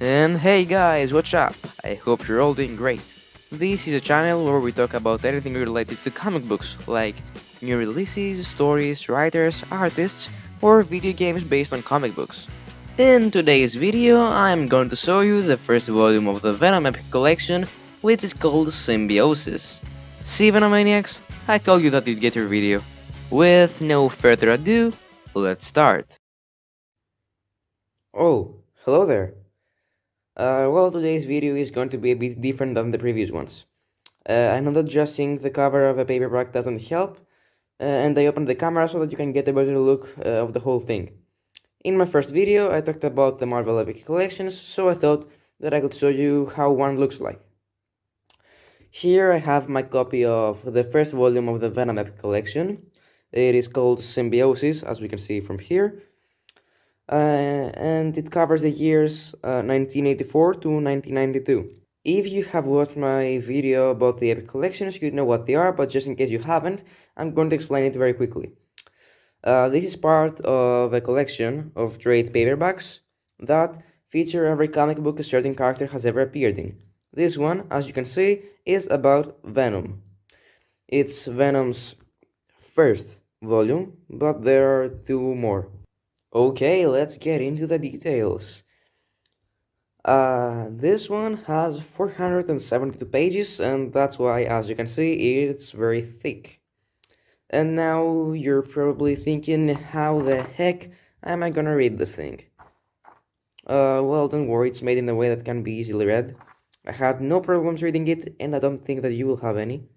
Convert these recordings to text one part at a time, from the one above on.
And hey guys, what's up? I hope you're all doing great. This is a channel where we talk about anything related to comic books, like new releases, stories, writers, artists, or video games based on comic books. In today's video, I'm going to show you the first volume of the Venom Epic Collection, which is called Symbiosis. See Venomaniacs? I told you that you'd get your video. With no further ado, let's start. Oh, hello there. Uh, well, today's video is going to be a bit different than the previous ones. Uh, I know that just seeing the cover of a paperback doesn't help, uh, and I opened the camera so that you can get a better look uh, of the whole thing. In my first video, I talked about the Marvel Epic Collections, so I thought that I could show you how one looks like. Here I have my copy of the first volume of the Venom Epic Collection. It is called Symbiosis, as we can see from here. Uh, and it covers the years uh, 1984 to 1992. If you have watched my video about the Epic Collections, you know what they are, but just in case you haven't, I'm going to explain it very quickly. Uh, this is part of a collection of trade paperbacks that feature every comic book a certain character has ever appeared in. This one, as you can see, is about Venom. It's Venom's first volume, but there are two more. Okay, let's get into the details. Uh, this one has 472 pages, and that's why, as you can see, it's very thick. And now you're probably thinking, how the heck am I gonna read this thing? Uh, well, don't worry, it's made in a way that can be easily read. I had no problems reading it, and I don't think that you will have any.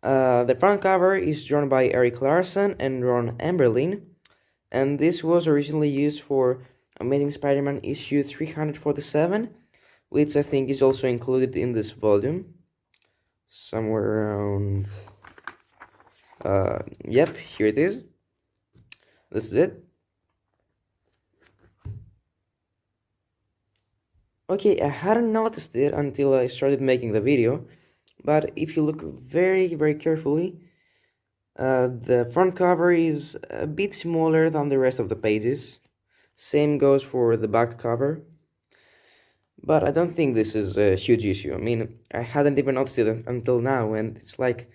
Uh, the front cover is drawn by Erik Larsen and Ron Emberlin, and this was originally used for Amazing Spider-Man issue 347, which I think is also included in this volume, somewhere around uh, yep, here it is. This is it. Okay, I hadn't noticed it until I started making the video, but if you look very, very carefully, uh, the front cover is a bit smaller than the rest of the pages. Same goes for the back cover. But I don't think this is a huge issue. I mean, I hadn't even noticed it until now, and it's like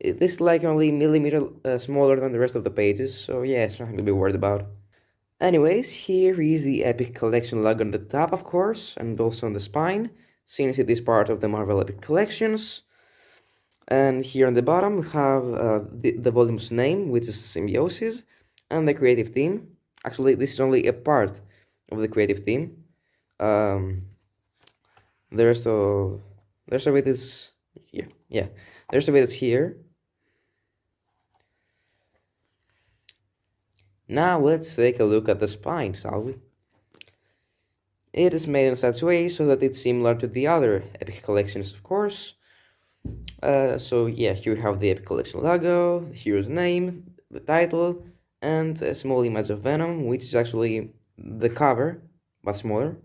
this is like only millimeter uh, smaller than the rest of the pages, so yeah, it's nothing to be worried about. Anyways, here is the Epic Collection logo on the top, of course, and also on the spine, since it is part of the Marvel Epic Collections. And here on the bottom, we have uh, the, the volume's name, which is Symbiosis, and the creative team. Actually, this is only a part of the creative team. Um, the rest of the rest of it is here. Yeah, the rest of it is here. Now let's take a look at the spine, shall we? It is made in such a way so that it's similar to the other Epic collections, of course. Uh, so yeah, here we have the Epic Collection logo, the hero's name, the title, and a small image of Venom, which is actually the cover, but smaller.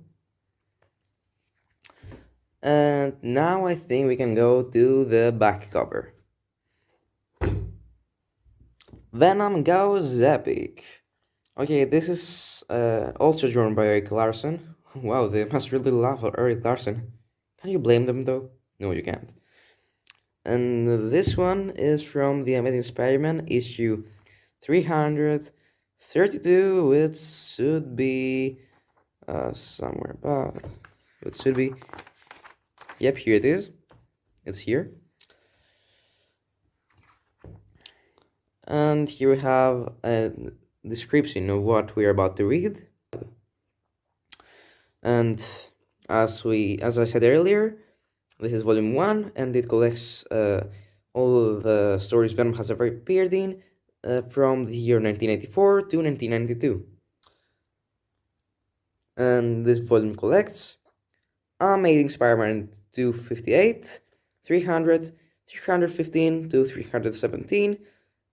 And now I think we can go to the back cover. Venom Goes Epic. Okay, this is uh, also drawn by Erik Larsen. Wow, they must really love Erik Larsen. Can you blame them though? No, you can't. And this one is from The Amazing Spider-Man issue 332. It should be uh, somewhere, but it should be. Yep, here it is. It's here. and here we have a description of what we're about to read and as we as i said earlier this is volume one and it collects uh, all the stories venom has ever appeared in uh, from the year 1984 to 1992 and this volume collects amazing spider-man 258 300 315 to 317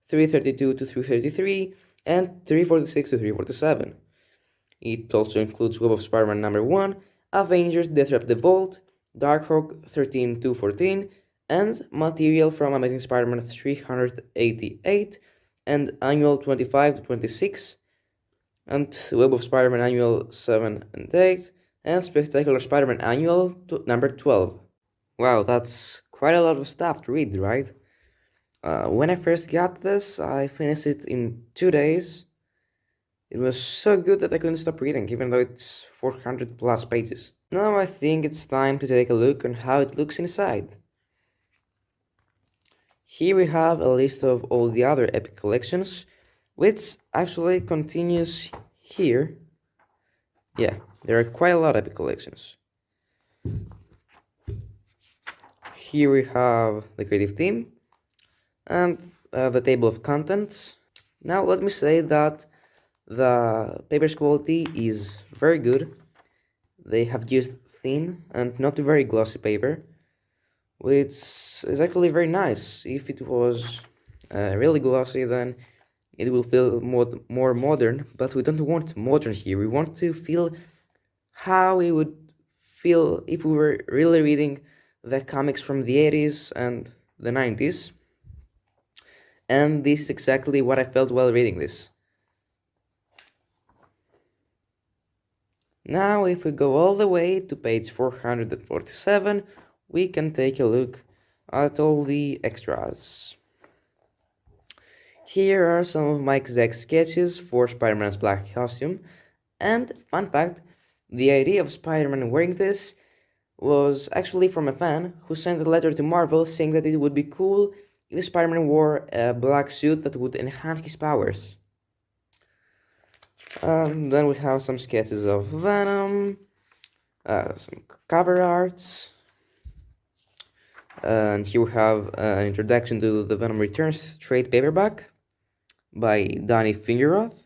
332 to 333, and 346 to 347. It also includes Web of Spider-Man number 1, Avengers Deathtrap the Vault, Darkhawk 13 to 14, and material from Amazing Spider-Man 388 and Annual 25 to 26. and Web of Spider-Man Annual 7 and 8, and Spectacular Spider-Man Annual number 12. Wow, that's quite a lot of stuff to read, right? Uh, when I first got this, I finished it in two days. It was so good that I couldn't stop reading, even though it's 400 plus pages. Now I think it's time to take a look on how it looks inside. Here we have a list of all the other epic collections, which actually continues here. Yeah, there are quite a lot of epic collections. Here we have the creative team and uh, the table of contents. Now let me say that the paper's quality is very good. They have used thin and not very glossy paper which is actually very nice. If it was uh, really glossy, then it will feel more, more modern, but we don't want modern here. We want to feel how we would feel if we were really reading the comics from the 80s and the 90s. And this is exactly what I felt while reading this. Now, if we go all the way to page 447, we can take a look at all the extras. Here are some of Mike Zeck's sketches for Spider-Man's black costume, and fun fact, the idea of Spider-Man wearing this was actually from a fan who sent a letter to Marvel saying that it would be cool if Spider-Man wore a black suit that would enhance his powers. Um, then we have some sketches of Venom, uh, some cover arts, and here we have an introduction to the Venom Returns trade paperback by Danny Fingeroth.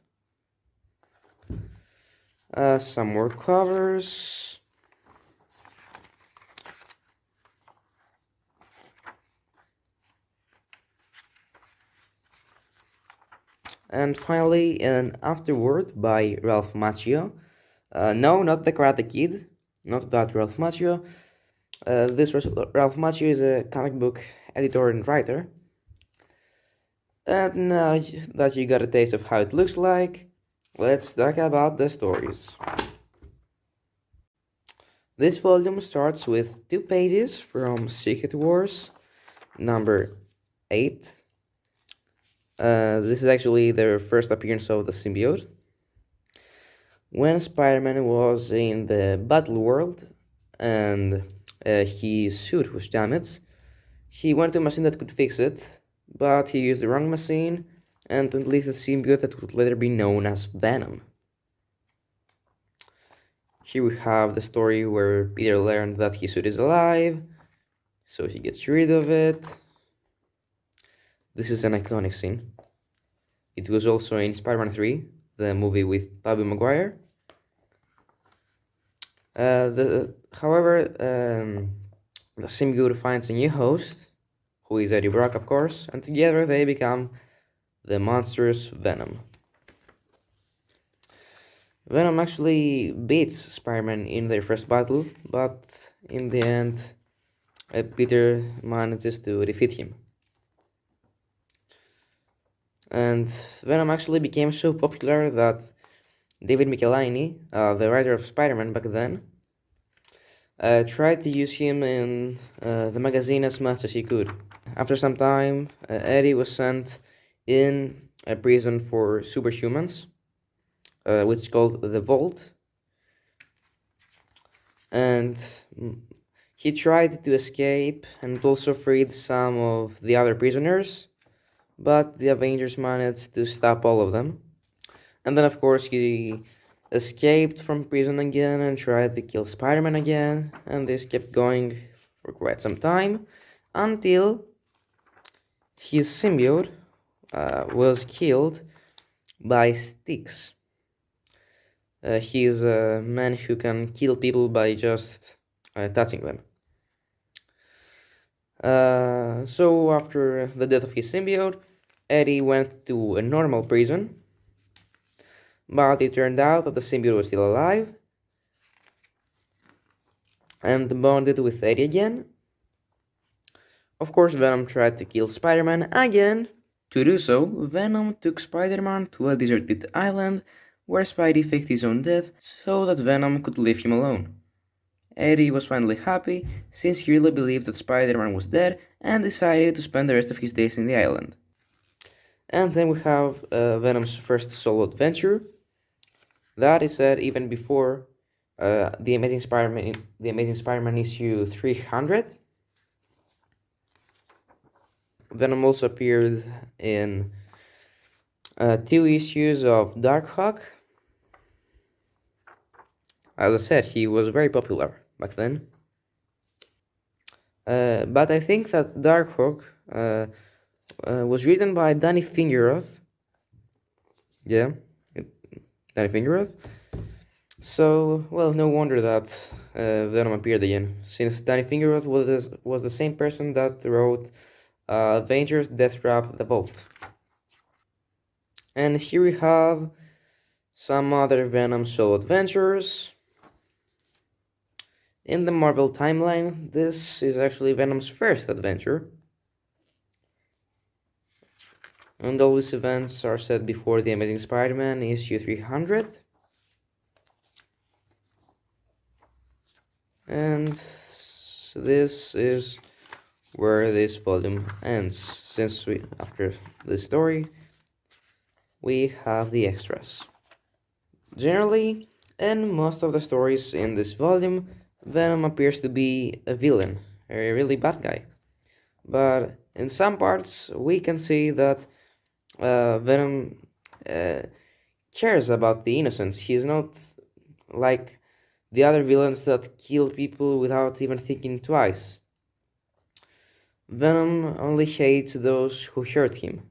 Uh, some more covers. And finally, an afterword by Ralph Macchio. Uh, no, not the Karate Kid, not that Ralph Macchio, uh, this Ralph Macchio is a comic book editor and writer. And now that you got a taste of how it looks like, let's talk about the stories. This volume starts with two pages from Secret Wars, number 8. Uh, this is actually their first appearance of the symbiote. When Spider-Man was in the battle world and uh, his suit was damaged. He went to a machine that could fix it, but he used the wrong machine and unleashed a symbiote that would later be known as Venom. Here we have the story where Peter learned that his suit is alive, so he gets rid of it. This is an iconic scene. It was also in Spider-Man 3, the movie with Tobey Maguire. Uh, the, however, um, the symbiote finds a new host, who is Eddie Brock, of course, and together they become the monstrous Venom. Venom actually beats Spider-Man in their first battle, but in the end, uh, Peter manages to defeat him. And Venom actually became so popular that David Michelinie, uh, the writer of Spider-Man back then, uh, tried to use him in uh, the magazine as much as he could. After some time, uh, Eddie was sent in a prison for superhumans, uh, which is called the Vault. And he tried to escape and also freed some of the other prisoners, but the Avengers managed to stop all of them. And then, of course, he escaped from prison again and tried to kill Spider-Man again, and this kept going for quite some time, until his symbiote uh, was killed by Styx. Uh, he is a man who can kill people by just uh, touching them. Uh, so after the death of his symbiote, Eddie went to a normal prison but it turned out that the symbiote was still alive and bonded with Eddie again. Of course, Venom tried to kill Spider-Man again. To do so, Venom took Spider-Man to a deserted island where Spidey faked his own death so that Venom could leave him alone. Eddie was finally happy since he really believed that Spider-Man was dead and decided to spend the rest of his days in the island. And then we have uh, Venom's first solo adventure. That is said even before uh, the Amazing Spider-Man, the Amazing Spider-Man issue 300. Venom also appeared in uh, two issues of Darkhawk. As I said, he was very popular back then. Uh, but I think that Darkhawk uh, was written by Danny Fingeroth. Yeah, Danny Fingeroth. So, well, no wonder that uh, Venom appeared again, since Danny Fingeroth was, was the same person that wrote uh, Avengers Death Trap The Vault. And here we have some other Venom solo adventures. In the Marvel timeline, this is actually Venom's first adventure. And all these events are set before The Amazing Spider-Man issue 300. And this is where this volume ends. Since we, after the story, we have the extras. Generally, in most of the stories in this volume, Venom appears to be a villain, a really bad guy. But in some parts, we can see that uh, Venom uh, cares about the innocents. He's not like the other villains that kill people without even thinking twice. Venom only hates those who hurt him.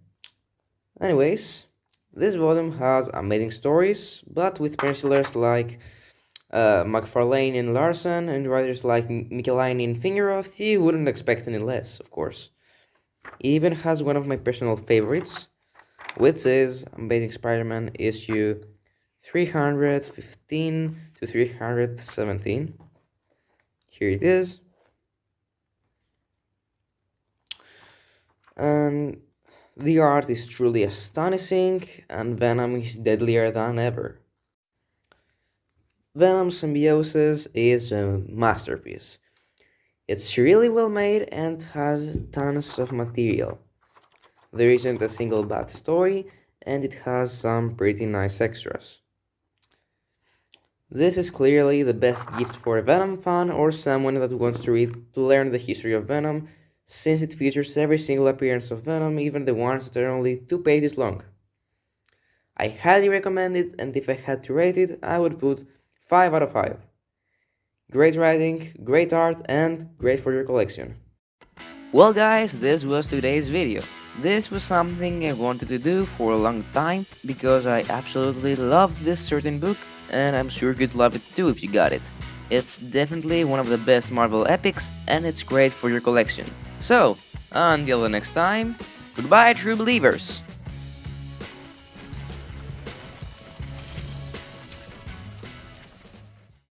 Anyways, this volume has amazing stories, but with pencilers like uh, McFarlane and Larsen and writers like Michelinie and Fingeroth, you wouldn't expect any less, of course. It even has one of my personal favorites, which is Amazing Spider-Man issue 315 to 317. Here it is. And the art is truly astonishing, and Venom is deadlier than ever. Venom Symbiosis is a masterpiece. It's really well made and has tons of material. There isn't a single bad story, and it has some pretty nice extras. This is clearly the best gift for a Venom fan or someone that wants to read to learn the history of Venom, since it features every single appearance of Venom, even the ones that are only two pages long. I highly recommend it, and if I had to rate it, I would put 5 out of 5. Great writing, great art, and great for your collection. Well guys, this was today's video. This was something I wanted to do for a long time because I absolutely love this certain book and I'm sure you'd love it too if you got it. It's definitely one of the best Marvel epics and it's great for your collection. So, until the next time, goodbye true believers!